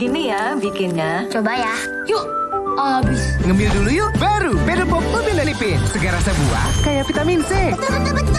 Gini ya bikinnya. Coba ya. Yuk, abis. Ngemil dulu yuk. Baru Pedal Pop Mobil Lipin. Segar rasa buah kayak vitamin C. Betul, betul, betul.